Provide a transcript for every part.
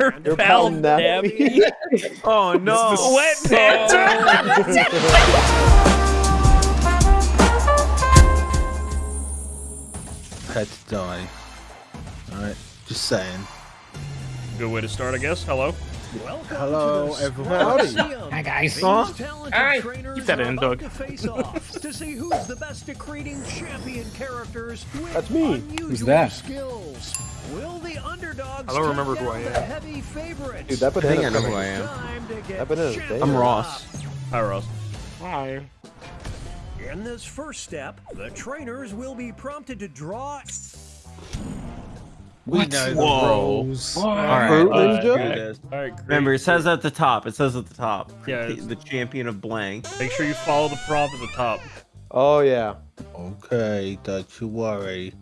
Your pal pal Nappy. Oh no. Wet pants. Had to die. Alright, just saying. Good way to start, I guess. Hello. Welcome Hello, everyone. Howdy. Hi guys. Huh? Alright, keep that in, Doug. To face off to see who's the best at creating champion characters with That's me. Who's that? skills. Will the underdogs I don't remember who I am. heavy favorites? Dude, that I think I know who. I am. Time to get That banana's. I'm up. Ross. Hi, Ross. Hi. In this first step, the trainers will be prompted to draw We know Whoa. rules. All right. Fruit let's Ninja? Uh, do this. All right, great. Remember, it says at the top. It says at the top. Yeah, The, the champion of blank. Make sure you follow the prompt at the top. Oh yeah. Okay, don't you worry.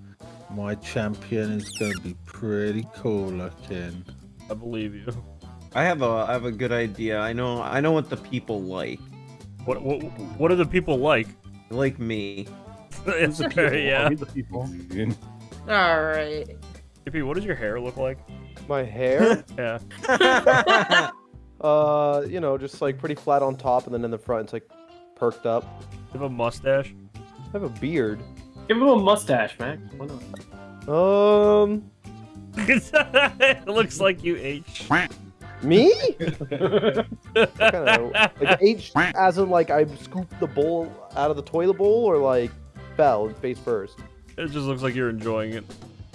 My champion is going to be pretty cool looking. I believe you. I have a I have a good idea. I know I know what the people like. What what what do the people like? They like me. it's okay, yeah. the people. All right. JP, what does your hair look like? My hair, Yeah. uh, you know, just like pretty flat on top, and then in the front it's like perked up. You have a mustache. I have a beard. Give him a mustache, Max. Why not? Um, it looks like you ate. me? kind of like H, as in like I scooped the bowl out of the toilet bowl, or like fell face first. It just looks like you're enjoying it.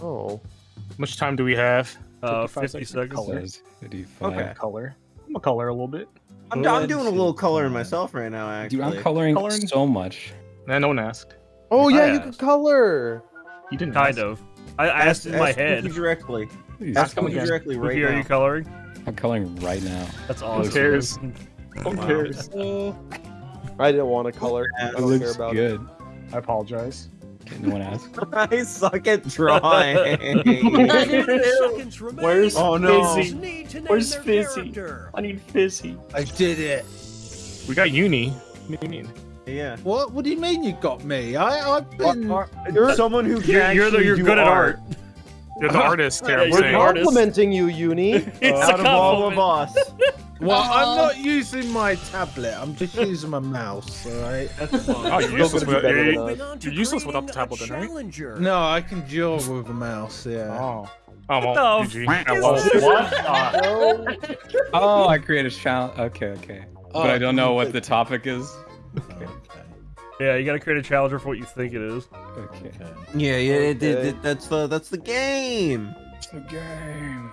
Oh, How much time do we have? Uh, 50 seconds. Colors. Okay. Color. I'm a color a little bit. I'm, I'm doing a little coloring myself right now. Actually. Dude, I'm coloring, Coloring? so much. Nah, no one asked. Oh yeah, I you asked. can color. You didn't. Kind ask. of. I I asked in my ask head. Wookie directly. Please. Ask come directly right Wookie, are you coloring? I'm coloring right now. That's awesome. cares? Who Wow. cares? I didn't want to color. I It don't care looks about it. good. I apologize. Okay, no one asked. I suck at drawing. Where's Oh, no. Fizzy? Need to name Where's Fizzy? character. I need Fizzy. I did it. We got Uni. What do you mean? Yeah. What? What do you mean you got me? I, I've been. You're, Someone who can You're, you're, you're do good at art. You're the artist here. Yeah, I'm you're we're the saying. complimenting you, Uni. It's Out a of all of us. Well, I'm not using my tablet. I'm just using my mouse. All right. That's fine. Oh, you're useless, gonna be without, you're, than us. Moving on to you're useless without the tablet, then, right? No, I can draw with a mouse. Yeah. Oh. Oh, What well, the GG. f- I lost. What? Uh, Oh, I created a challenge. Okay, okay. But I don't know what the topic is. Okay. Yeah, you gotta create a challenger for what you think it is. Okay. Yeah, yeah. It, it, it- that's the that's the game. It's the game.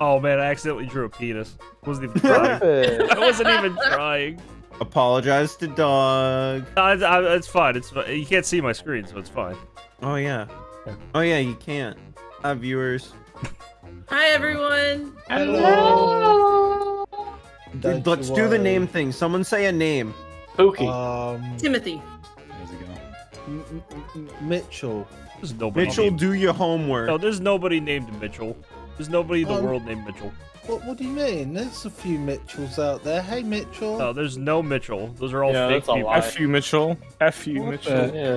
Oh man, I accidentally drew a penis. Wasn't even trying. I wasn't even trying. Apologize to dog. No, it's, I, it's fine. It's uh, you can't see my screen, so it's fine. Oh yeah. Yeah. Oh yeah, you can't. Hi viewers. Hi, everyone. Don't Let's do the name thing. Someone say a name. Pookie. Um, Timothy. There's a go. M- M- M- Mitchell. There's nobody. Mitchell, named- do your homework. No, there's nobody named Mitchell. There's nobody in the Um, world named Mitchell. What? What do you mean? There's a few Mitchells out there. Hey, Mitchell. No, there's no Mitchell. Those are all Yeah, fake that's a people. lie. F you, Mitchell. F you, What Mitchell. the- Yeah.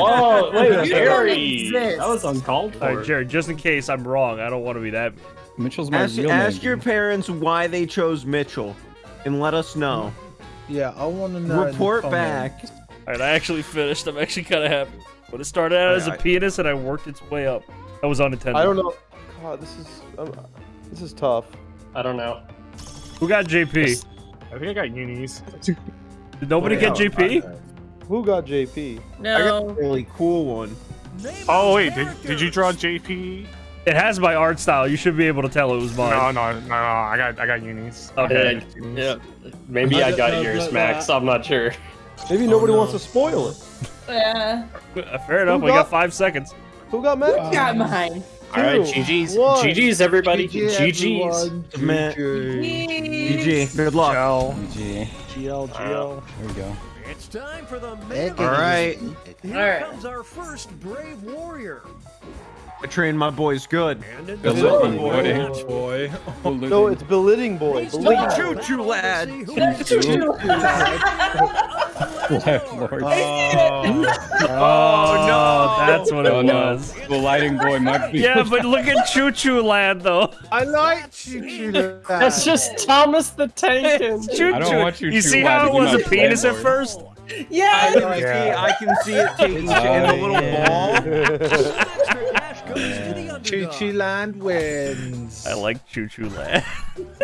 Whoa, wait, You Jerry. That was uncalled for. All right, Jared. Just in case I'm wrong, I don't want to be that. Mitchell's my Ask, real ask name. your parents why they chose Mitchell, and let us know. Yeah, I want to know. Report back. All right, I actually finished. I'm actually kind of happy. But it started out as a Alright. penis, and I worked its way up. That was unintended. I don't know. God, this is um, this is tough. I don't know. Who got JP? I think I got unis. Did nobody Oh, get. JP? Who got JP? I got No. a really cool one. Name Oh those wait, did, did you draw. JP? It has my art style. You should be able to tell it was mine. No, no, no, no. I got I got unis. Okay. Yeah. Maybe I got yours, Max. I'm not sure. Maybe Oh, nobody no. wants to spoil it. Yeah. Uh, Fair enough. Who We got got- five seconds. Who got Max? Got mine. All right, GG's. one. GG's, everybody. GG, GG's. GG. GG. Good luck. GG. GL. GL. There we go. It's time for the main All right. Here Alright. comes our first brave warrior. I trained my boys good. And in Good the luck, middle, buddy. Oh. No, it's belittling boy. He's Belittling time boy. Choo-choo, lad. to see who- Left Lord. Oh, no. Oh, that's what it Oh no, was. the lighting boy might be. Yeah, but look at Choo Choo Land, though. I like Choo Choo That's just Thomas the Tank. and- Choo I don't Choo. want Choo You see how it was a penis at landlord. first? I Yeah. can see, I can see it taking oh, shape in a little ball. Choo underdog. Choo Land wins. I like Choo Choo Land.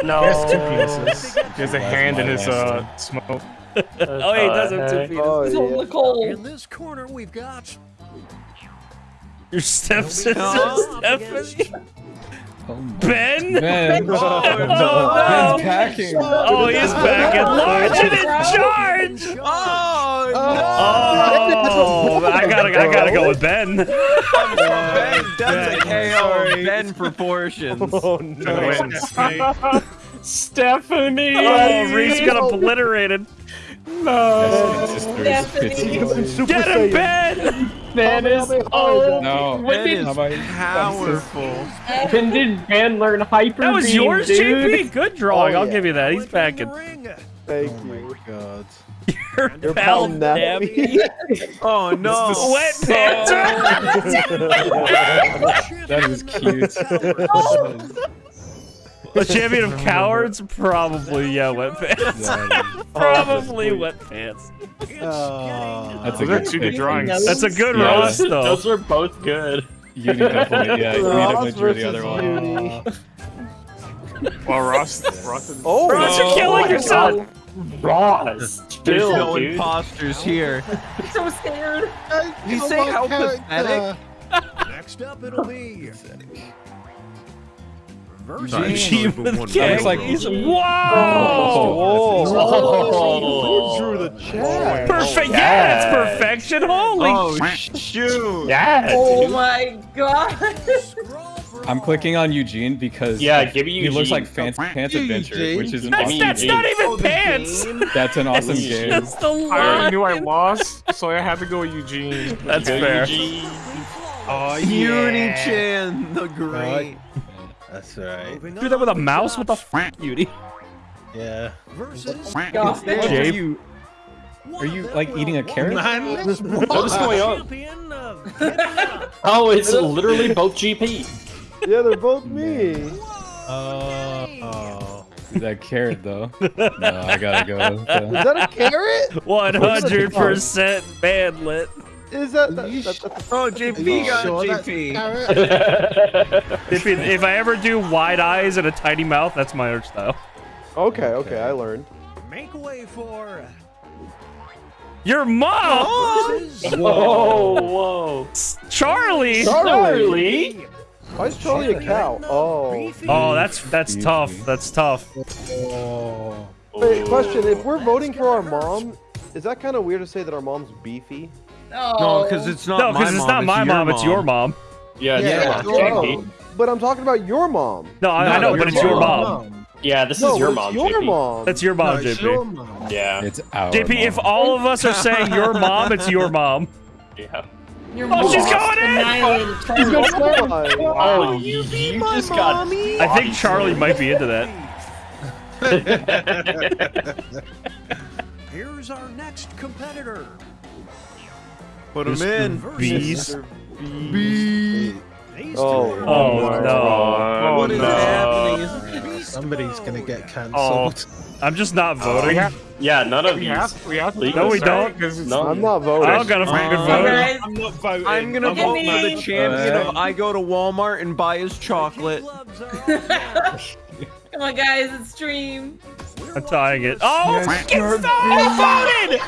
No. Two penises. He has a hand in his uh smoke. oh, he does have two feet. Oh, It's on yeah. the coal. In this corner, we've got Your stepsister, Up Stephanie. Oh my- Ben? Ben. Oh, oh Ben's no. packing. Oh, he's back at large and in charge. Oh, oh, no. Oh, I gotta, I gotta go with Ben. no! Ben, that's a KO. Ben proportions. Oh no. Stephanie. Oh, Reese got obliterated. No. Stephanie. Super Get him, Saiyan. Ben. Ben is old. No. When Ben did, is powerful. when did Ben learn hyper That was yours, dude? JP. Good drawing. Oh, I'll give you that. He's Winter back in in. Thank Oh my god. your Your pal, pal Nappy. Nappy. Oh no! Wet Panther. That is cute. Oh. A champion of cowards? Probably, yeah, wet pants. Probably wet pants. Oh. That's a Those are good two good pick. drawings. That's a good Yeah. Ross, though. Those are both good. Uni definitely, yeah, Uni Ross definitely drew the versus other one. Uni. Well, Ross, Ross is Oh, Ross, you're Oh killing my yourself. Ross. There's Chill, no dude. imposters here. so scared. You Oh, say how character. pathetic? Next up, it'll be versus Achievement Looks gang. like- He's- Oh. oh Whoa! Oh. Whoa. Drew the chat? Perfect. Yeah, Yeah. it's perfection. Holy Oh shoot! Yeah. Oh my god. I'm clicking on Eugene because Yeah, give me he looks like Fancy Pants Eugene. Adventure, which is an That's, awesome that's game. not even Oh, pants. That's an awesome game. That's the I knew I lost, so I had to go with Eugene. That's Go fair. Eugene. Oh, Uni yeah. Chan, the great. That's right. moving Do that with a mouse? we've What the got f, beauty? Yeah. versus Are Jape. you, are you like eating a carrot? Man, away this What's going on? champion of Canada. Oh, it's literally both GP. Yeah, they're both me. Oh. oh. That carrot though. No, I gotta go. with Is that a carrot? One hundred percent bandlit. Is that, that, that, that's Oh, JP got sure JP. If, if I ever do wide eyes and a tiny mouth, that's my art style. Okay, okay, I learned. Make way for Your mom, whoa, whoa. Charlie. Charlie. Why is Charlie a cow? Oh. Oh, that's that's tough. That's tough. Oh. Wait, question. If we're voting for our mom, is that kind of weird to say that our mom's beefy? No, because it's not No, my because it's not my mom, it's your mom. Yeah, Yeah, yeah. your JP. mom. But I'm talking about your mom. No, I, I know, but it's your mom. mom. Yeah, this no, is your mom, your JP. mom. That's your No, mom, it's JP. your mom. Yeah, It's our JP, if all of us are saying your mom, it's your mom. yeah. Your Oh, she's going in! annihilated She's Charlie. going Oh, my- Oh, you, you just got. I think Charlie might be into that. Here's our next competitor. Put him in. Bees. These Oh. two Oh, no. What is no. happening? Uh, somebody's gonna get Oh, cancelled. I'm just not We voting. have, Yeah, none of we these. have, we have. to No, we this, don't. 'Cause it's- No. I'm not voting. I voting. don't got a fucking good Uh, vote. Guys, I'm not voting. I'm gonna Look at vote for the champion of I go to Walmart and buy his chocolate. gloves are on. Come on, guys, it's stream. I'm tying it. Oh, freaking stop! I voted!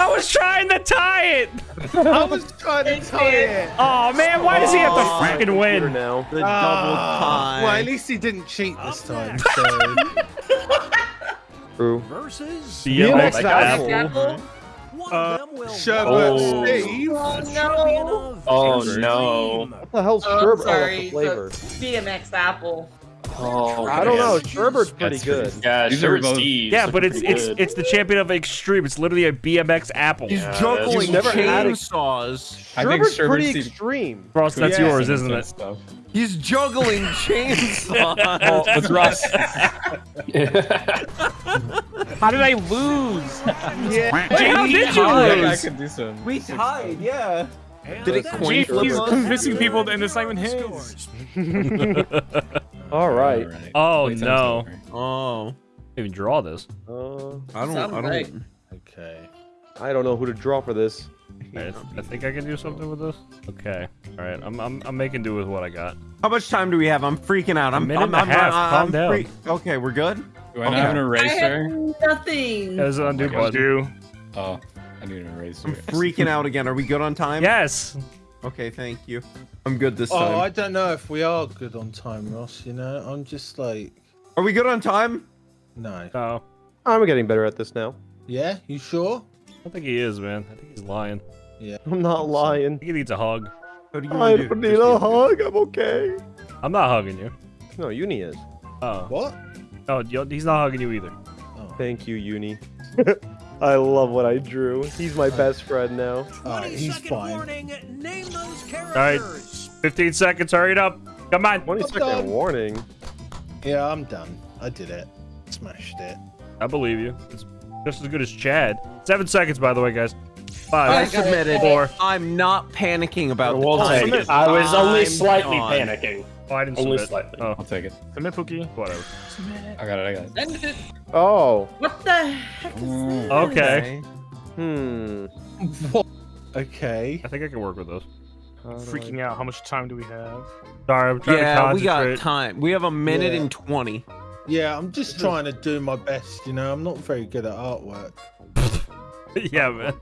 I was trying to tie it! I was trying to tie it. Oh, man, why does he have to Oh, freaking win? now. The double Ah, Well, at least he didn't cheat this time. So. True. versus BMX BMX Apple. Apple. Uh, of Sherbet Oh. Steve. Oh no. Oh, no. What the hell's Oh, I'm sherbet? Oh, sorry. that's the flavor. BMX Apple. Oh, I don't know. Sherbert's pretty That's good. Yeah, These sure are it's both- Steve's. Yeah, Looking but it's pretty it's good. it's the champion of extreme. It's literally a BMX Apple. He's Yeah, juggling You've never had a- chainsaws. I think Sherbet's Sherbet pretty Steve- extreme. Ross, that's Yeah. yours, isn't it? Stuff. He's juggling chainsaws. What's Ross? How did I lose? Wait, how did you I I lose? could do some. We tied, yeah. And Did it coin flip He's convincing people and it's not even his. All right. Alright. Oh Playtime's no! over. Oh, Even draw this. Uh, I don't. Sounds I don't. Okay. I don't know who to draw for this. Alright, I think I can do something with this. Okay. All right. I'm I'm, I'm making do with what I got. How much time do we have? I'm freaking out. I'm. minute I'm, and a I'm, half. I'm, Calm I'm down. free- Okay, we're good. Do I not have an I eraser? have nothing. There's an undo Like, button. do. Oh, I need an eraser. I'm freaking out again. Are we good on time? Yes. Okay, thank you. I'm good this Oh, time. Oh, I don't know if we are good on time, Ross. You know, I'm just like, Are we good on time? no. Oh. I'm getting better at this now. Yeah, you sure? I don't think he is, man. I think he's lying. Yeah. I'm not lying. He needs a hug. What do you I don't need a hug. I'm okay. I'm not hugging you. No, Uni is. Oh. What? Oh, no, you- he's not hugging you either. Oh. Thank you, Uni. I love what I drew. He's my uh, best friend now. Alright, uh, he's fine. warning. Name those right. characters. 15 seconds. Hurry it up. Come on. 20 second done. warning. Yeah, I'm done. I did it. Smashed it. I believe you. It's just as good as Chad. Seven seconds, by the way, guys. I Five. submitted. Four. I'm not panicking about the time. it. I was only I'm slightly gone. panicking. Oh, I didn't Only submit. slightly. Oh, I'll take it. Submit Pookie. whatever. I got it. I got it. Send it. Oh. What the heck is this? Okay. Hmm. Okay. I think I can work with those. Freaking out. How much time do we have? Sorry, I'm trying to concentrate. Yeah, we got time. We have a minute Yeah. and 20. Yeah, I'm just trying to do my best. You know, I'm not very good at artwork. yeah, man.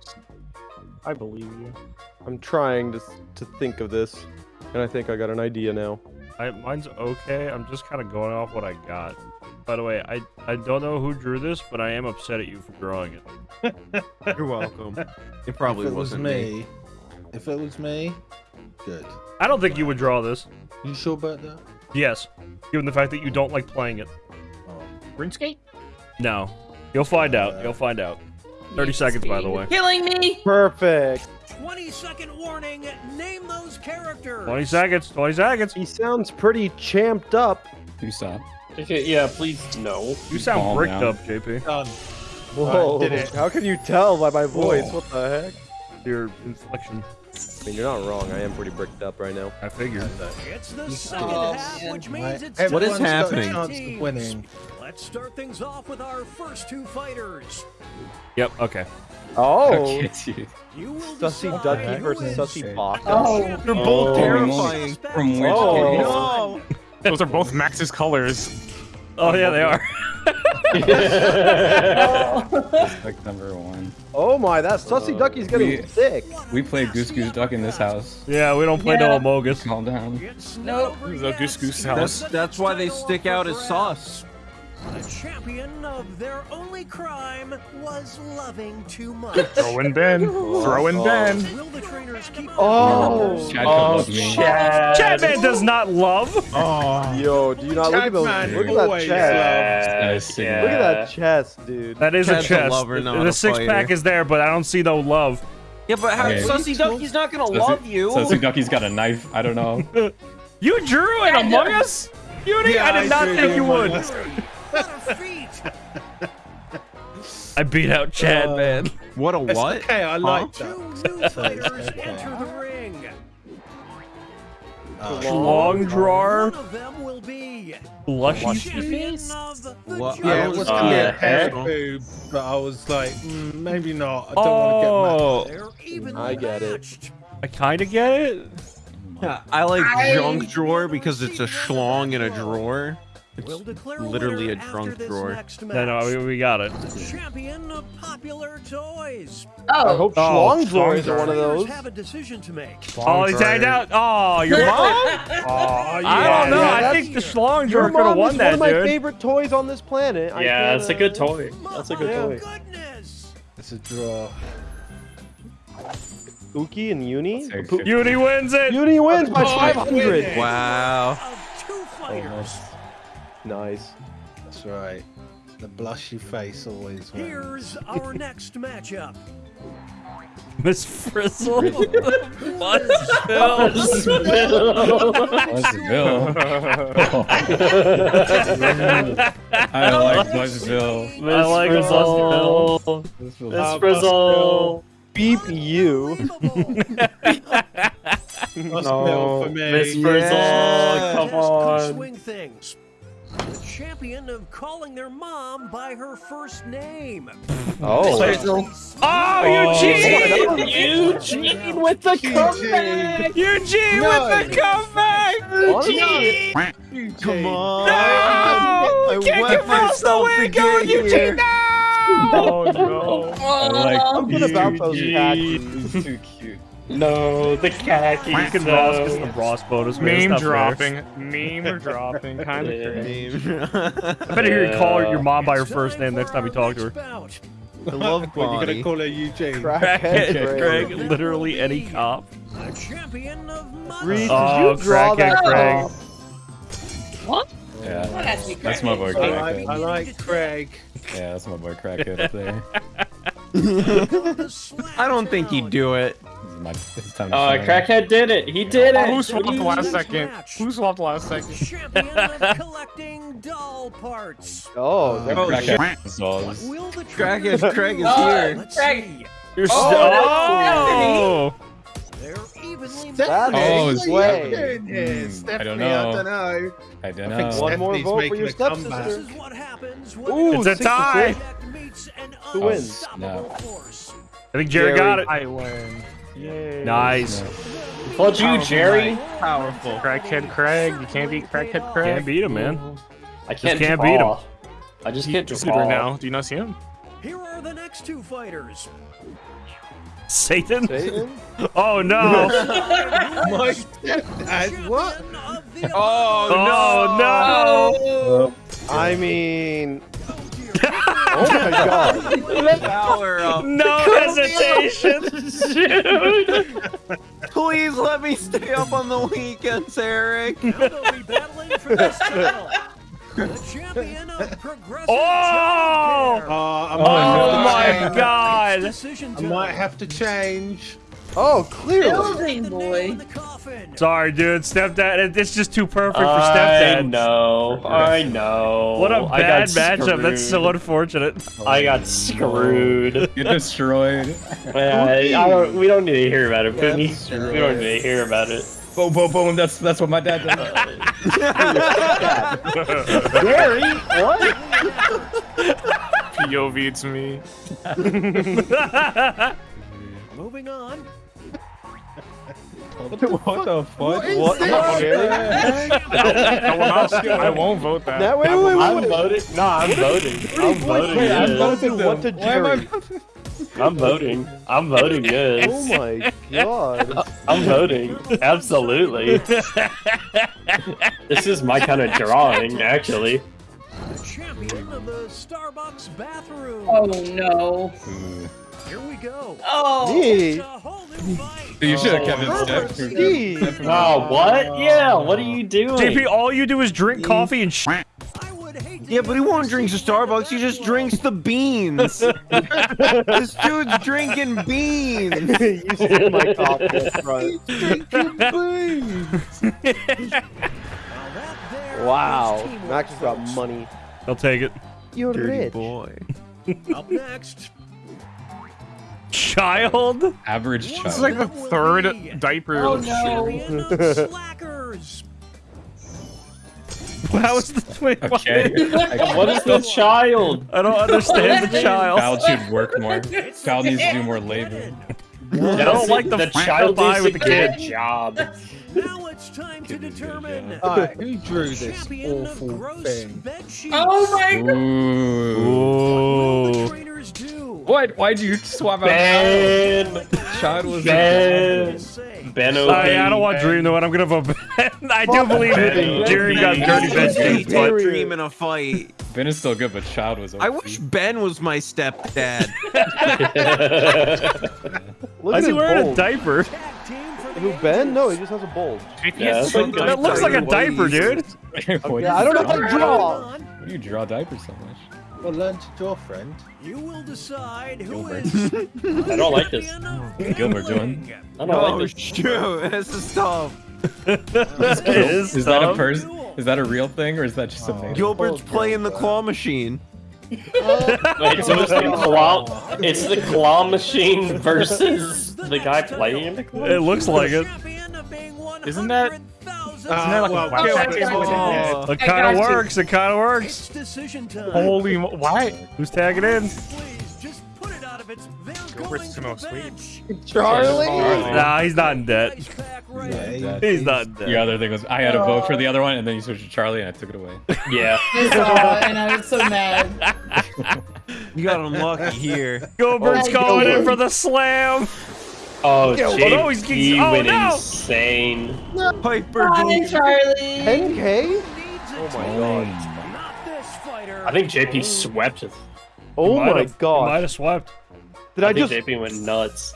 I believe you. I'm trying to to think of this, and I think I got an idea now. I, mine's okay. I'm just kind of going off what I got. By the way, I, I don't know who drew this, but I am upset at you for drawing it. You're welcome. It probably if it was wasn't me. me, if it was me, good. I don't think you would draw this. You sure about that? Yes, given the fact that you don't like playing it. Oh. RuneScape? No. You'll find out. Uh, You'll find out. 30 seconds, by the way. Killing me. Perfect. 20 second warning. Name those characters. 20 seconds. 20 seconds. He sounds pretty champed up. You stop. Okay, yeah, please no. You sound Calm bricked down. up, JP. Done. Whoa. did it. How can you tell by my voice? Whoa. What the heck? Your inflection. I mean, you're not wrong. I am pretty bricked up right now. I figured. It's the second Oh, half, man. which means it's What is happening? switch Chance of teams. winning. Let's start things off with our first two fighters. Yep, okay. Oh. Okay, dude. Sussy decide Ducky who versus is Sussy the Baka. Oh. They're both Oh, terrifying. Oh, from which Oh. No. Those are both Max's colors. Oh, yeah, they are. Like number one. Oh my, that uh, Sussy Ducky's getting we- sick. We play Goose Goose Duck in this house. yeah, we don't play Yeah. no Amogus. Calm down. It's Nope. not This is a yet. Goose Goose That's house. that's why they stick out as sauce. The champion of their only crime was loving too much. Throw in Ben. Throw in Ben. Will the trainers keep Oh. Chad Oh, could love me. Chad. Chadman does not love. Oh. Yo, do you not look at those? Look at that chest. That is sick. Look at that chest, dude. That is Chad's a a chest. lover, The- the a six pack is there, but I don't see no love. Yeah, but how, Okay. Sussy Ducky's not gonna love you. Sussy Ducky's got a knife. I don't know. You drew it Among Us? Uni? I did not think you would. What a feat! I beat out Chad, Uh, man. What a It's what? okay, I like Two that. new fighters okay. enter the ring. Uh, Long drawer. One of them will be Blushy champion face. What? Yeah, it was Uh, gonna be a yeah. hair boob, but I was like, mm, maybe not. I don't want to They're evenly I get it. I kind of get it. Yeah, I like I- junk drawer because it's a schlong in a drawer. We'll declare literally a drunk after drawer. No, no, we, we got it. Champion of popular toys. I Oh. hope Oh, schlong drawers are one of those. have a decision to make. Oh, he tagged out. Oh, your mom? Oh, I don't know. yeah, I think the Schlong Your drawer could have mom won is one of my dude. favorite toys on this planet. Yeah, can't, it's a uh, good toy. That's a good Yeah. toy. Goodness. It's a draw. Uki and Uni. Take Pu- 50. Uni wins it. Uni wins by Oh, 500. Wow. Of two fighters. Nice. That's right. The blushy face always wins. Here's our next matchup. Miss Frizzle. Buzzville. Buzzville. I like Buzzville. I like Buzzville. Miss Uh, Frizzle. Beep you. Must No, for me. Miss Frizzle. Just Come could on. swing things. The champion of calling their mom by her first name. Oh. Oh, Eugene! Eugene with the comeback. Eugene No. with the comeback! Honestly, Come on. No! I Can't get across the way going, Eugene! No! Oh no. I like Something about those khakis. He's too cute. No, the khakis. Freaking Ross because the Ross bonus. man. It's Meme not fair. dropping. Meme dropping. Kind of Yeah. cringe. I better hear you call your mom by her first name next time you talk to her. Bout. I love What, You're gonna call her Eugene? Crackhead Crackhead Greg. Greg, literally any cop. The champion of mother. Reed, did Oh, you draw Crackhead that? Greg. Yeah, oh, That has to be that's my boy I like, Crackhead. I like Craig. Yeah, that's my boy Crackhead up there. I don't think he'd do it. This is my, it's time to Oh, shine. Crackhead did it. He did Oh, it. who swapped the last Next second? Who swapped the last second? Champion of collecting doll parts. Oh, Oh, Crackhead dolls. Will the Crackhead Craig is do? here. Craig. You're Oh, oh! They're evenly That's Oh, his it's way. Hmm, Stephanie, I don't I know. don't know. I don't I think know. One more vote for your a comeback. This is what happens Ooh, it's a a tie. subject meets an Who wins? unstoppable force. I think Jerry, got it. I win. Yay. Nice. Told you, Jerry. Powerful. Crackhead Craig. You can't beat Crackhead Craig. Can't beat him, man. I can't, can't beat him. I just can't He's draw good right now. Do you not see him? Here are the next two fighters. Satan? Satan? Oh no! My stepdad, what? Champion of the Oh no! I mean, oh my god. Power up. No hesitation! Shoot! Please let me stay up on the weekends, Eric. Now they'll be battling for this title. The champion of progressive Oh! Uh, Oh might have to my god! I might have to change. Oh, clearly. Building boy. in the coffin. Sorry, dude. Stepdad. It's just too perfect for stepdad. I know. I know. What a I bad got matchup. That's so screwed. unfortunate. I got screwed. Get destroyed. Yeah, I don't, we don't need to hear about it, Yeah, Pookie. that's we don't need to hear about it. Boom, boom, boom. That's that's what my dad did. Gary, what? POV to me. Moving on. what the fuck? What? Gary? I will not. I won't vote that. Now, wait, wait, wait, I'm voting. No, I'm voting. I'm voting. Wait, I'm voting what to I- Jerry? I'm voting. I'm voting good. Oh my god. I'm voting. Absolutely. this is my kind of drawing, actually. The champion of the Starbucks bathroom. Oh no. Ooh. Here we go. Oh. It's a whole new fight. Dude, you should have kept it step. Oh, what? Yeah, what are you doing? JP, all you do is drink coffee and sh. I would hate to Yeah, but he won't drink the Starbucks. He just drinks the beans. this dude's drinking beans. you stole my coffee up front. Now that there Wow. Max has got money. I'll take it. You're rich. boy. Up next. Child? Average child. This is like the third diaper. Oh the no. champion of slackers. How is the twin? Okay. What is the child? I don't understand the child. Child should work more. Child needs to do more labor. I don't like the, the child pie needs with the get kid. a job. Now it's time to determine Alright, who drew this champion of awful gross thing? Oh my god. Ooh. What will the Ooh. Trainers do? What? Why'd you swap out? Ben. Child was Ben. Ben yeah, I don't want Ben. Dream though, and I'm gonna vote Ben. I do believe Ben. Jerry got dirty bed sheets, but Dream in a fight. Ben is still good, but Child was. I wish Ben was my stepdad. Look why is at he his wearing a diaper? Tag team for the Who, Ben? No, he just has a bulge. Yeah, like That looks like a diaper, dude. What Yeah, I don't know how to draw. on. Why do you draw diapers so much? Well, learn to draw, friend. You will decide who Gilbert. is I don't like this. Gilbert doing? I don't Oh like this. shoot! It has to stop. is Is that a person? Is that a real thing or is that just a oh. name? Gilbert's playing the claw machine. Oh. Wait, so it's the claw. It's the claw machine versus the guy playing the claw. It looks like it. Champion of being Isn't that- 100,000 Isn't like well, wow Gilbert- tag team with Oh. it? It kind of got you. works. It kind of works. It's decision time. Holy, why? Who's tagging in? Please, just put it out of its. They're Gilbert's going to the bench. Charlie. Nah, he's not in debt. Ice pack Yeah, ready. He's not in Your debt. other thing was I had a vote for the oh. other one, and then you switched to Charlie, and I took it away. Yeah. I saw it and I was so mad. You got unlucky here. Gilbert's Oh, going in for the slam. Oh, Yeah, well, JP no, he's- he's- oh, went no. insane. Piper. Bye, Charlie. 10k? Oh my god. Not this fighter. I think JP swept. Oh Might my have- Might god. have swept. Did I, I think just JP went nuts.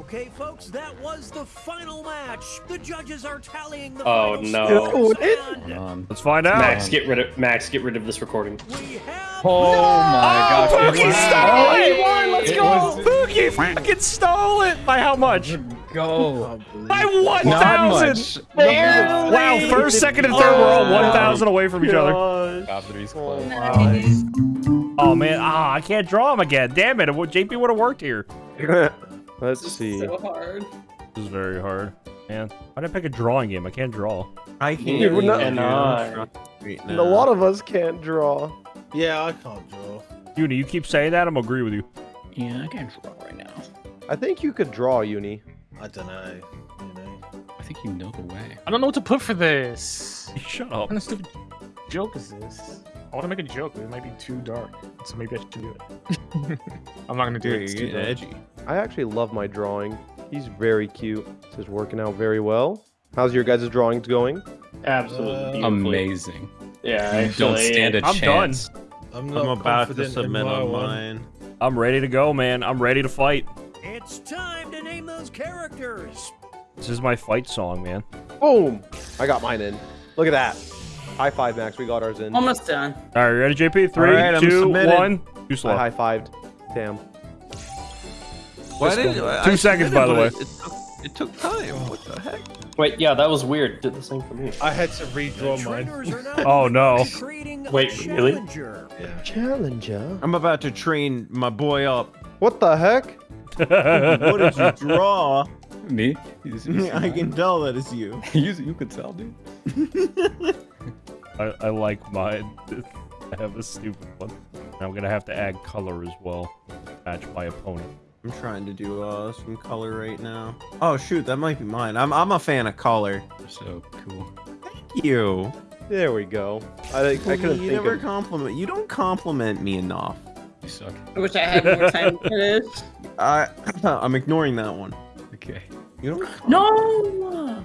Okay, folks, that was the final match. The judges are tallying the Oh, no. and. Let's find out. Max, get rid of Max. Get rid of this recording. we have Oh my gosh! Pookie it stole it! He won, Let's It go! was- Pookie fucking stole it! By how much? Go. By 1,000! Wow, first, second, and third were all 1,000 away from each other. Top three's Oh man, ah, I can't draw him again. Damn it, it JP would have worked here. Let's see. So hard. This is very hard. Man, why did I pick a drawing game? I can't draw. I can't. Dude, we're not- even And I- right A lot of us can't draw. Yeah, I can't draw. Uni, you keep saying that, I'm gonna agree with you. Yeah, I can't draw right now. I think you could draw, Uni. I don't know. You know. I think you know the way. I don't know what to put for this. Shut up. What up. kind of stupid joke is this? I want to make a joke, but it might be too dark. So maybe I should do it. I'm not gonna do Dude, it. It's you're too getting dark. edgy. I actually love my drawing. He's very cute. This is working out very well. How's your guys' drawings going? Absolutely Uh. Amazing. Yeah, You actually, don't stand a I'm done. chance. I'm not I'm about to submit my on mine. I'm ready to go, man. I'm ready to fight. It's time to name those characters. This is my fight song, man. Boom! I got mine in. Look at that. High five, Max. We got ours in. Almost done. All right, ready, JP? Three, right, I'm two, one. Too I high fived. Damn. Why did go. I Two seconds, by the way. It, it, took, it took time. What the heck? Wait, yeah, that was weird. Did the same for me. I had to redraw mine. trainers are now Oh, no. creating a Wait, really? challenger. Challenger. I'm about to train my boy up. What the heck? What did you draw? Me? He's- he's- I can tell that it's you. you, you could tell, dude. I, I like mine. I have a stupid one. I'm gonna have to add color as well. Match my opponent. I'm trying to do uh, some color right now. Oh shoot, that might be mine. I'm I'm a fan of color. So cool. Thank you. There we go. I, I couldn't you think never of... compliment. You don't compliment me enough. You suck. I wish I had more time for this. I I'm ignoring that one. Okay. You don't. No!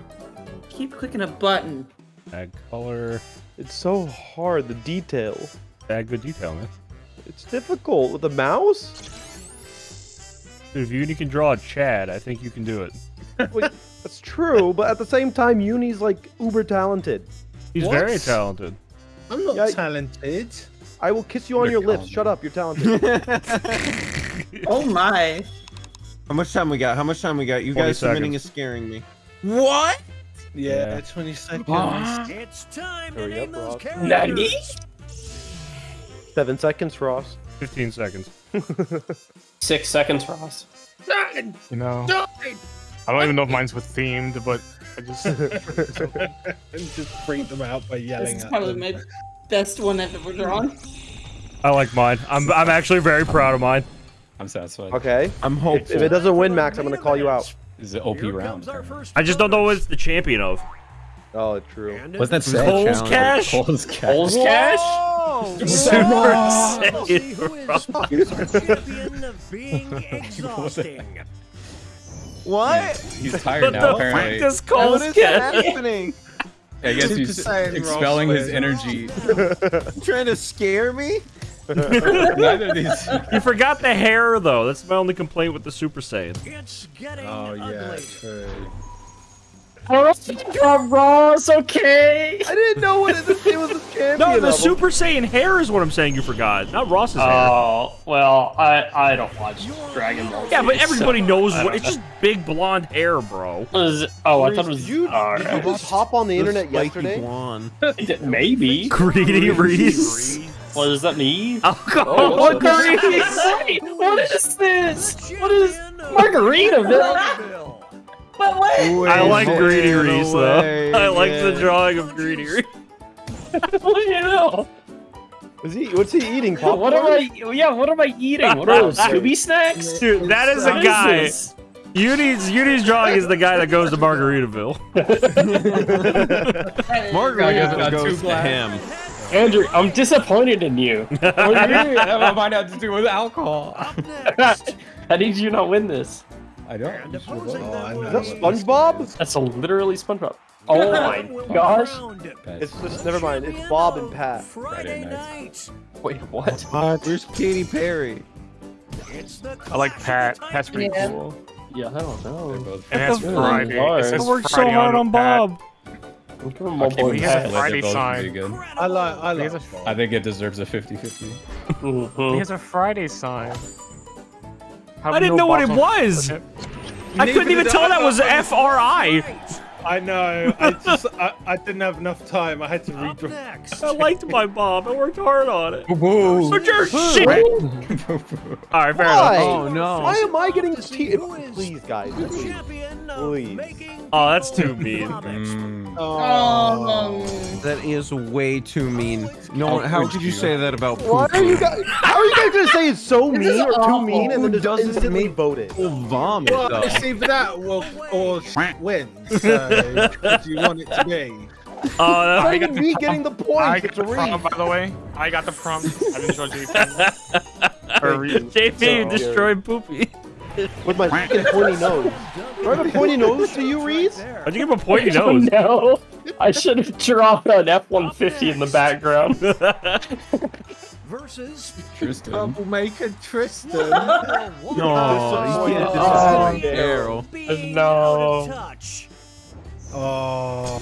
Keep clicking a button. Add color. It's so hard, the detail. Add good detail, man. It's difficult with a mouse. Dude, if Uni can draw a Chad, I think you can do it. Wait, that's true, but at the same time, Uni's like uber talented. He's What? very talented. I'm not Yeah, talented. I will kiss you on You're your lips. Shut up, you're talented. Oh my. How much time we got? How much time we got? You 20 guys submitting is scaring me. What? Yeah, Yeah. 20 seconds. It's time to Hurry name up, those Ross. characters. Seven seconds, Ross. 15 seconds. Six seconds, Ross. Nine! You know. Nine! I don't even know if mine's with themed, but I just. and just freak them out by yelling. This yelling is at probably them. my best one I've ever drawn. I like mine. I'm, I'm actually very proud of mine. I'm satisfied. Okay. I'm If, hopeful. if it doesn't win, Max, I'm gonna call you out. This is an OP Here round. comes our apparently. first I just don't know what it's the champion of. Oh, true. And Wasn't that it's sad Cole's? Cash? Cole's cash. Cole's cash? Super Super We'll see Saiyan. who is the champion of being exhausting. what? He's tired What now, the fuck apparently. is Cole's What is happening? I guess he's expelling his energy. trying to scare me? Neither of these. You forgot the hair, though. That's my only complaint with the Super Saiyan. It's getting Oh, yeah, ugly. true. I don't know. Drop Ross. Okay. I didn't know what it, it was a champion. No, the of them. Super Saiyan hair is what I'm saying you forgot, not Ross's hair. Oh well, I I don't watch Dragon Ball. Yeah, but everybody so knows what. don't It's just big blonde hair, bro. What is it? Oh, I thought it was. You, all did you just hop on the internet yesterday? blonde. Maybe. Greedy Reese. What is that me? Alcohol. Oh, what Wait, what is this? What is Margaritaville? But wait. I like Greedy Reese away, though. I like the drawing of Greedy Reese. What do you know? Is he? What's he eating? Popcorn? What am I? Yeah, what am I eating? What are those? Scooby snacks? Dude, that is a guy. this? Uni's Uni's drawing is the guy that goes to Margaritaville. Margarita goes to him. Andrew, I'm disappointed in you. What do you mean? That might have to do with alcohol. How did you not win this? I don't. Oh, I know. Is that SpongeBob? That's a literally SpongeBob. Oh my gosh. It's just never mind. It's Bob and Pat. Friday night. Wait, what? Where's Katy Perry? I like Pat. Pat's pretty Yeah. cool. Yeah, I don't know. It has Really Friday. hard. It I says worked so hard on Pat. Bob. Give him my boy he has a Friday sign. I like. I like. a, I think it deserves a 50-50. he Mhm. has a Friday sign. How I didn't no know what it was. on- I couldn't even tell that was F R I. I know. I just. I, I didn't have enough time. I had to redraw. I liked my Bob. I worked hard on it. Whoa. But you're shit. All right, fair Why? enough. Oh no. Why am I getting te- Please, guys. Please. Please. Oh, that's too mean. Mm. Oh. That is way too mean. No, How one- how could could you you? say that about Why poo are you guys? How are you guys gonna say it's so This mean is or too mean and then just doesn't instantly make- vote it? vomit Well, though. it's that or, or wins. So, what do you want it to be? Oh, It's not I got even me getting the I got the prompt, by the way. I got the prompt. I didn't show JP. Or read. JP So- destroyed Poopy. With my fucking pointy nose. Do I have a pointy nose to you, Reese? How'd you give him a pointy Oh nose? no! I should have dropped an F-150 in the background. Versus Tristan. Troublemaker Tristan. No, you can't Oh, disrespect Daryl. No. Touch. Oh.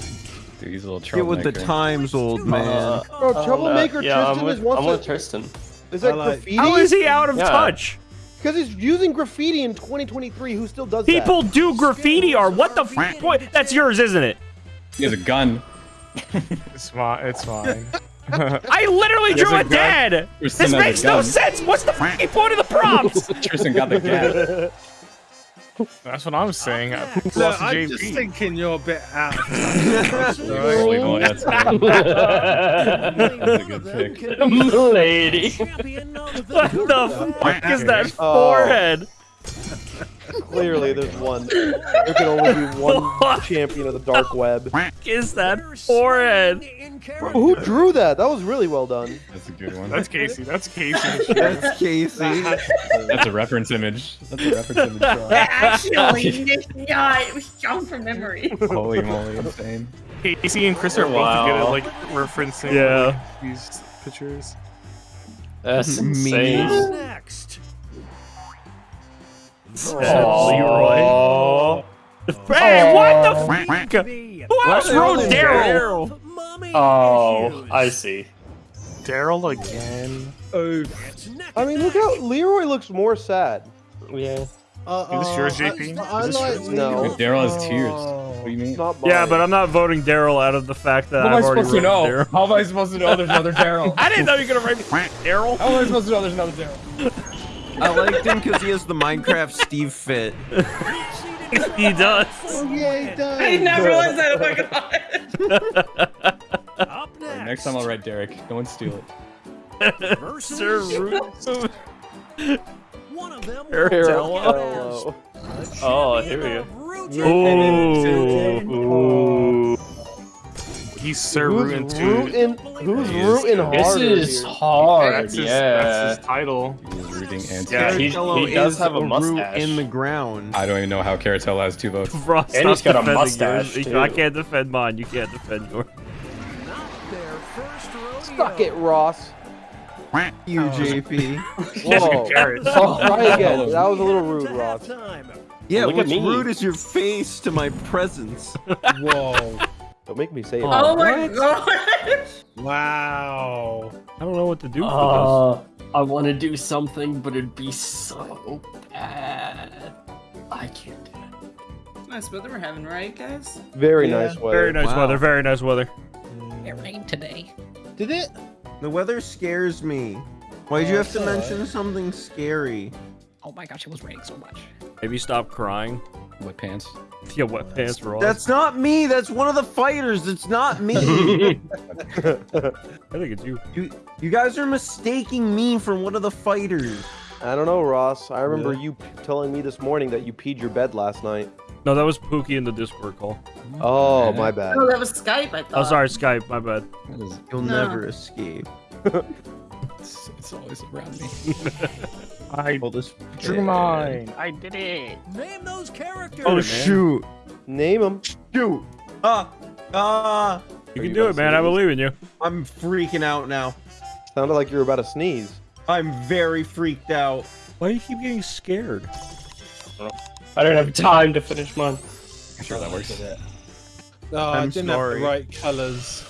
Dude, he's a little Get with the times, old man. Bro, troublemaker Uh, yeah, Tristan I'm with, is wants I'm with. Tristan. Is that like- graffiti? How is he out of Yeah. touch? Because he's using graffiti in 2023. Who still does that? People do graffiti art. What the f- what? That's yours, isn't it? He has a gun. It's fine. It's fine. I literally drew a a dad. Tristan This has a makes no sense. What's the fucking point of the prompts? Tristan got the gun. That's what I'm saying. Who Look, I'm just JP? thinking you're a bit out. Holy moly, that's a good pick. Lady. what the fuck is that Oh. forehead? Clearly, there's one. There can only be one champion of the dark web. Is that forehead? Bro, who drew that? That was really well done. That's a good one. That's Casey. That's Casey. That's Casey. That's a reference image. That's a reference image. drawing. Actually, yeah, it was shown from memory. Holy moly, insane. Casey and Chris are both good at like referencing Yeah. like, these pictures. That's Me. insane. Next. Leroy. Hey, what the fuck? Who else wrote Daryl? Oh, issues. I see. Daryl again. Oh. I mean, look how Leroy looks more sad. Yeah. Uh, Is this yours, uh, JP? I, I Is this like yours? No. Daryl has tears. What do you mean? It's not mine. Yeah, but I'm not voting Daryl out of the fact that I've already written Daryl. How am I supposed to know there's another Daryl? I didn't know you were gonna write Daryl. How am I supposed to know there's another Daryl? I liked him because he has the Minecraft Steve fit. he does. Oh, yeah, he does. I never realized that. Oh my god. Up next. Next time I'll write Derek. No one steal it. Versus Sir Root. one of them. Will Tello. take Hello. it as the Oh, here we of Root Ooh. Ooh. He's Sir Who's Rootin' too. rooting? Who's He is rooting good. This is here? hard. That's his, yeah. that's his title. He's rooting anti. Yeah, he- he does have a root mustache. in the ground. I don't even know how Caratella has two votes. Ross, And he's stop got a mustache, yours. too. I can't defend mine. You can't defend yours. Not their first rodeo. Suck it, Ross. You, JP. Whoa. Garrett. Try again. That was a little rude, Ross. Yeah, Look what's rude is your face to my presence. Whoa. Don't make me say it. Oh my god! wow. I don't know what to do for Uh, I want to do something, but it'd be so bad. I can't do it. Nice weather we're having, right, guys? Very Yeah. nice weather. Very nice Wow. weather. Very nice weather. It rained today. Did it? The weather scares me. Why'd you Oh, have to mention something scary? Oh my gosh, it was raining so much. Maybe stop crying. Wet pants. Yeah, wet pants Ross. That's not me. That's one of the fighters. It's not me. I think it's you. you you guys are mistaking me for one of the fighters. I don't know, Ross. I remember Yeah. you p- telling me this morning that you peed your bed last night. No, that was Pookie in the Discord call. Oh, my bad. Oh, that was Skype, I oh, thought. Oh, sorry, Skype. My bad. That is- You'll No. never escape. It's, it's always around me. I Hold this. drew mine. I did it. Name those characters. Oh shoot! Name them. Shoot! Ah! Ah! You Are can you do it, man. say I believe in you. I'm freaking out now. Sounded like you were about to sneeze. I'm very freaked out. Why do you keep getting scared? I don't have time to finish mine. I'm sure that works. No, I I'm didn't sorry. have the right colors.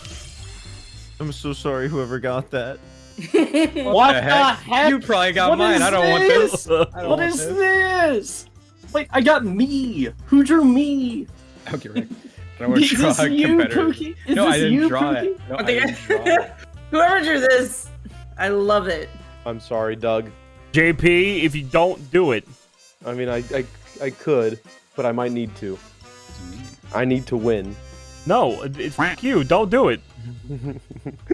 I'm so sorry, whoever got that. what the heck? You probably got What mine. I don't want this? this. I don't What want is this. this? Wait, I got me. Who drew me? Okay, Rick. I don't want Is to draw this a you, competitor. Pookie? Is no, this I didn't you, draw Pookie? it. No, I I didn't draw it. Whoever drew this, I love it. I'm sorry, Doug. JP, if you don't do it, I mean, I, I, I could, but I might need to. I need to win. no, it's you. Don't do it.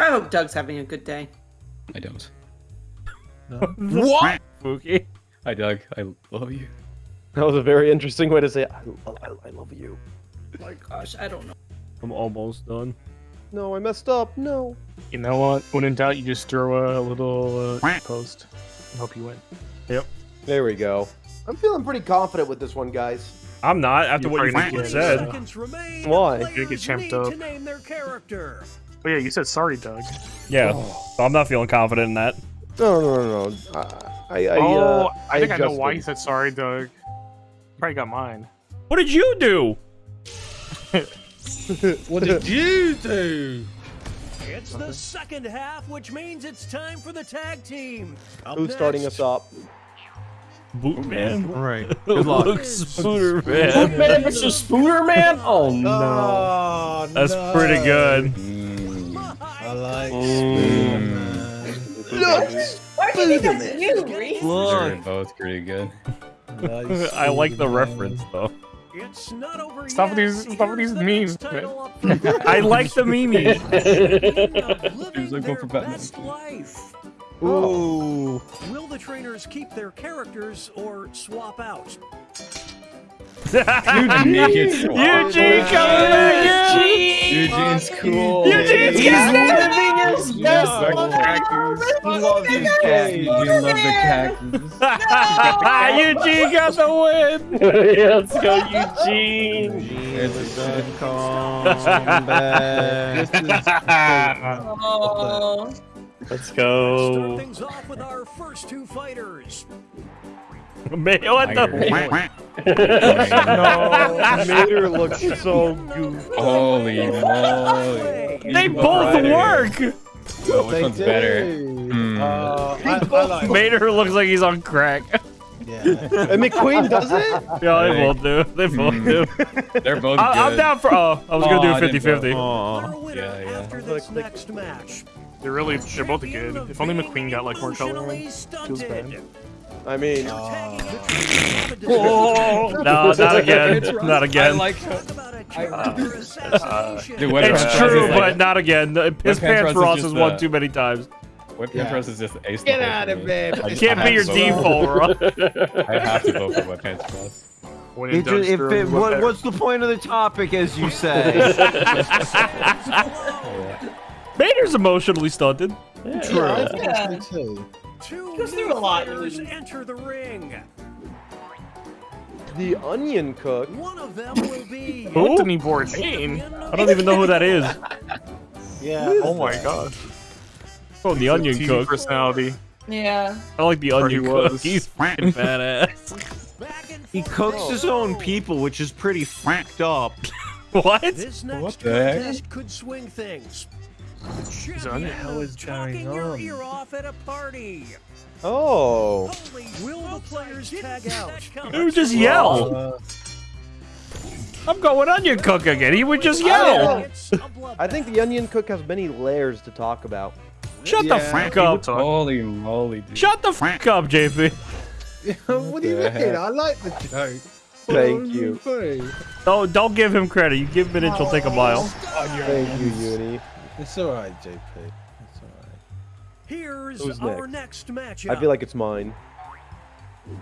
I hope Doug's having a good day. I don't. What? Pookie. Hi, Doug. I love you. That was a very interesting way to say I, I, I love you. Oh my gosh, I don't know. I'm almost done. No, I messed up. No. You know what? When in doubt, you just throw a little uh, post. and hope you win. Yep. There we go. I'm feeling pretty confident with this one, guys. I'm not after You what you probably said. Why? You're gonna get champed up. To name their character. Oh yeah, you said sorry, Doug. Yeah, so I'm not feeling confident in that. No, no, no, no. I, I, I, oh, uh, I think I, know why you said sorry, Doug. Probably got mine. What did you do? What did you do? It's the second half, which means it's time for the tag team. Up Who's starting next, us up? Boot man. All right. Good luck. Luke Spooner Look, man. man, it's a Spooner Man? Oh no. Oh, That's no. pretty good. I like. Oh. Spider-Man. Why do you think that's you, Reese? These Look. are both pretty good. like I like the reference though. It's not over Stop yet. these- stop with Here's these the memes, next title up for grabs. I like the meme. Living like going for Batman. best life. Ooh. Oh. Will the trainers keep their characters or swap out? Eugene coming back in. Eugene's cool. Eugene's He's living his Yeah. best life. cactus. Love these cats. Eugene loved the cactus. Eugene got the win. Let's go, Eugene. It's a good comeback. Let's Start things off with our first two fighters. Man, what the? No, Mater looks so goofy. Holy moly. They both work. Oh, which They one's better? do. Hmm. Uh, I, I like. Mater looks like he's on crack. Yeah. And McQueen does it? Yeah, they both do. They both do. They're both I, I'm down for. Oh, I was gonna do didn't 50 50. Aw. Yeah, yeah. after this next match. They're really, they're both good. If only McQueen got like more color. Feels bad. Stunted. I mean, Tagging the trainers up a Oh, no, not again. Not I again. like Talk about a character assassination. Ah. Dude, It's true, is like- but not again. His Pants pants Ross is Ross just has won the- too many times. Whip Yeah. Pants Ross is just ace. Get out of me. bed. I Can't be your to vote default, Ross. I have to vote for Whip Pants Ross. It just, if it, what, what's the point of the topic, as you say? Mater's emotionally stunted. True. I think so too. Two Goes new through a lot, fighters enter the ring. the onion cook. One of them will be Who? Anthony Bourdain. I don't even know who that is. Yeah. Oh my god. Oh, the onion TV cook. personality. yeah. I like the Or he onion cook. was. He's fucking badass. back He cooks his own people, which is pretty fucked up. What? This next What the heck? contest could swing things. The what champion the hell is talking going your on? ear off at a party. Oh. Holy, will the players tag out? He would just yell. Uh, I'm going onion cook again. He would just yell. It's a bloodbath. I think the onion cook has many layers to talk about. Shut the Yeah. fuck up. Holy moly, dude. Shut the fuck up, JP. what do you the mean? heck? I like the joke. Thank you. think? Don't don't give him credit. You give him an inch, he'll take a mile. Thank you, Uni. It's alright, JP. It's alright. Here's Who's our next? next matchup. I feel like it's mine.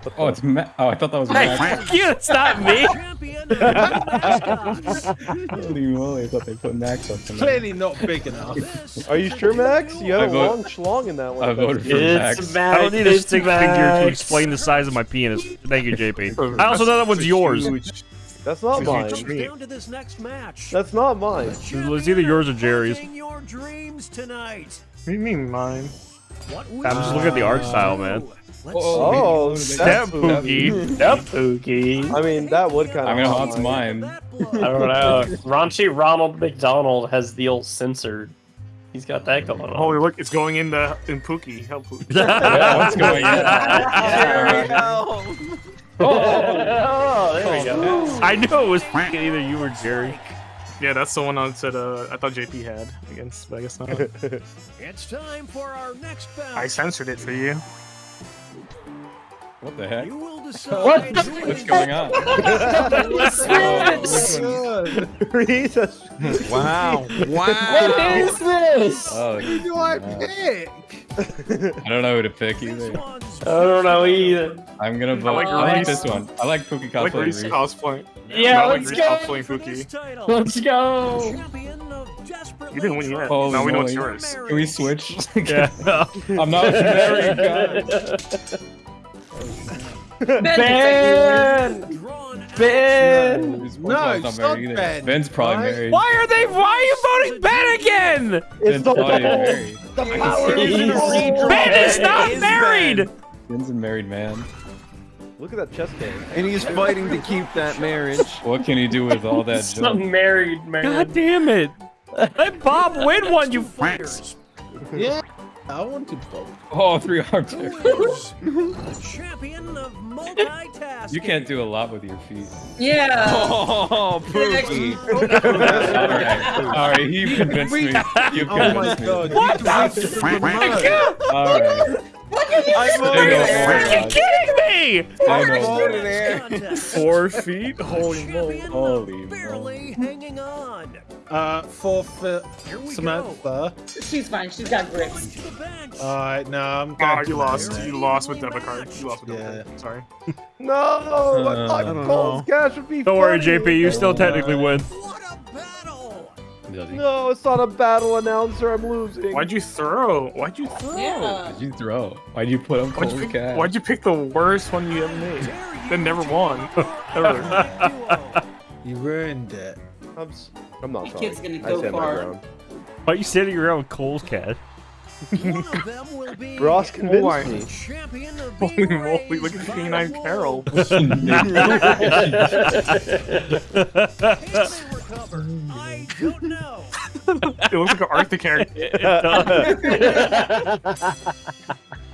What Oh, it's Ma- Oh, I thought that was Hey, Max. fuck you. It's not me. Champion of the mascots. Holy moly, I thought they put Max up tonight. Clearly not big enough. Are you sure, Max? You had I a vote- long schlong in that one. I if that's voted for case. Max. I don't need a stick figure to explain the size of my penis. Thank you, JP. I also know that one's yours. That's not mine. huge comes down to this next match. That's not mine. It's either yours or Jerry's. Champion Your dreams tonight. What do you mean mine? What I'm just looking at the art style, man. Let's Oh, Step that's Pookie. Step Pookie. I mean, that would kind of. I'm gonna haunt mine. I don't know. Raunchy Ronald McDonald has the old censored. He's got that going on. Holy look, it's going in the in Pookie. Help Pookie. Yeah, what's going on? oh, there we go. I knew it was fucking either you or Jerry. Yeah, that's the one I said. Uh, I thought JP had against, but I guess not. It's time for our next bout. I censored it for you. What the heck? You will decide What? who What's going on? Jesus. Oh, wow. Wow. is this? Oh, Who do I no. pick? I don't know who to pick either. I don't know either. I'm gonna vote. I like like, this one. I like Pookie I like cosplay. Reese Reese. cosplay. Yeah, I let's Reese go. cosplaying for this Pookie. title. Let's go. Champion of desperately You didn't win yet. Holy now we know it's yours. Can we switch? Yeah. I'm not very good. Ben! Drawn. Ben! This No, one's it's not either. Ben, Ben's probably right? married. Why are they? Why are you voting Ben again? It's Ben's the probably ball. married. The power is in He's- redraw. Ben is not is married. Ben's a married man. Look at that chest game. And he's fighting to keep that marriage. What can he do with all that It's junk? not married, man. God damn it! Let Bob win one, you fucks. Yeah, I want to both. Oh, three arms. Who is the champion of multitasking? You can't do a lot with your feet. Yeah. Oh, Pookie. Alright, alright, you convinced me. You Oh my convinced me. god. What you the can read the Alright. I'm There you go. Are you kidding me? I know. Over there. Contest. Four feet? Holy moly. Champion Holy barely hanging on. Uh, four foot Here we Samantha. She's fine. She's got Going grits. to the bench. Alright, no, I'm Oh, going you lost. that. You lost with debit card. You lost with debit Yeah. card. Sorry. No, I thought Uh, Cole's cash would be Don't worry. JP. You still technically win. No, it's not a battle announcer. I'm losing. Why'd you throw? Why'd you throw? Yeah. Did you throw? Why'd you put him Why'd you, cold pick, why'd you pick the worst one you ever made? That never won. Ever. You ruined it. I'm, s- I'm not That sorry. kid's gonna go far. Why are you standing around with Cole's cat? One of them will be Ross convinced why? me. the champion of Holy moly, look at by Canine the Carol. Don't know. It looks like an Arctic character.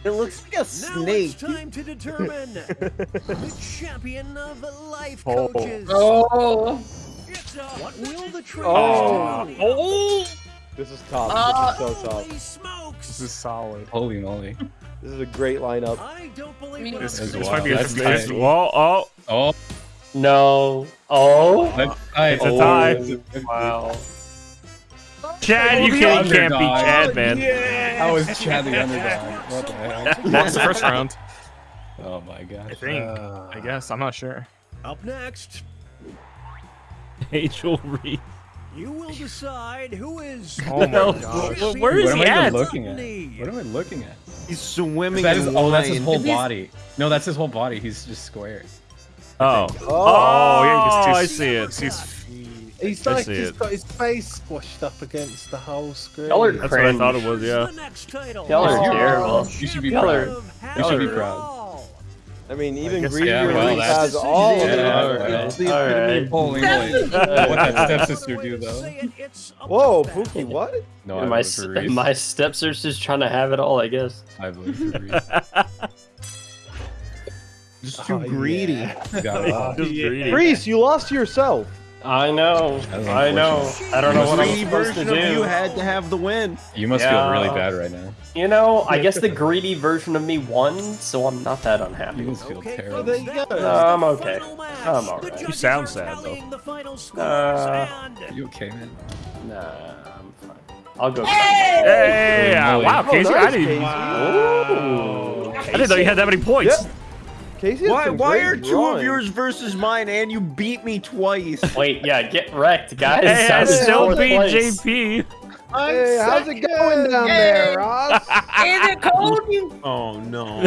It looks like a Now snake. it's time to determine the champion of life Oh. coaches. Oh. It's a what will the train Oh. do? Oh! This is tough. Uh, this is so tough. Holy This is solid. Holy moly. This is a great lineup. I don't believe This, I'm this might be a wild. That's 50 nice. Well, oh, Oh, No. Oh. It's a tie. Wow. Chad, you can't, can't beat underdog. Chad, man. How was Chad the underdog? What the heck? Lost the first round. Oh my god. I think. Uh, I guess. I'm not sure. Up next, Angel Reese. you will decide who is Oh my Hell, gosh. wh- where is What he I at? looking at? What am I looking at? He's swimming That is, oh, that's his whole body. No, that's his whole body. He's just square. Oh. Oh, Oh, yeah, you can I see- see it. can see. He's I like he's it. got his face squashed up against the whole screen. Y'all are That's what I thought it was, yeah. the next title. Y'all are Oh. terrible. You should be Y'all proud. are- You should be proud. I mean, even guess- Greedy Yeah, well, has all of Yeah, them. alright. It's the All epitome right. of bowling. What that stepsister do though? Whoa, Pookie, what? No, I my for Reese. my stepsister's just trying to have it all, I guess. I voted for Reese. Just too Oh, greedy. Got it off. Just greedy. Reese, you lost yourself. I know. I know. I don't know what I'm supposed to version of you had to have the win. You must Yeah. feel really bad right now. You know, I guess the greedy version of me won, so I'm not that unhappy. You unhappy. must feel Well, terrible. there you go. No, I'm okay. I'm alright. You sound sad, though. Uh, Are you okay, man? Nah, I'm fine. I'll go. Hey! uh, Holy wow, Oh, Casey, nice, I didn't. Casey. Ooh. I didn't know you had that many points. Yeah. Casey Why? Why are two drawing. of yours versus mine, and you beat me twice? Wait, yeah, get wrecked, guys. Hey, I I'm still fourth beat place. JP. Hey, how's it going down there, Ross? Is it cold? Oh no.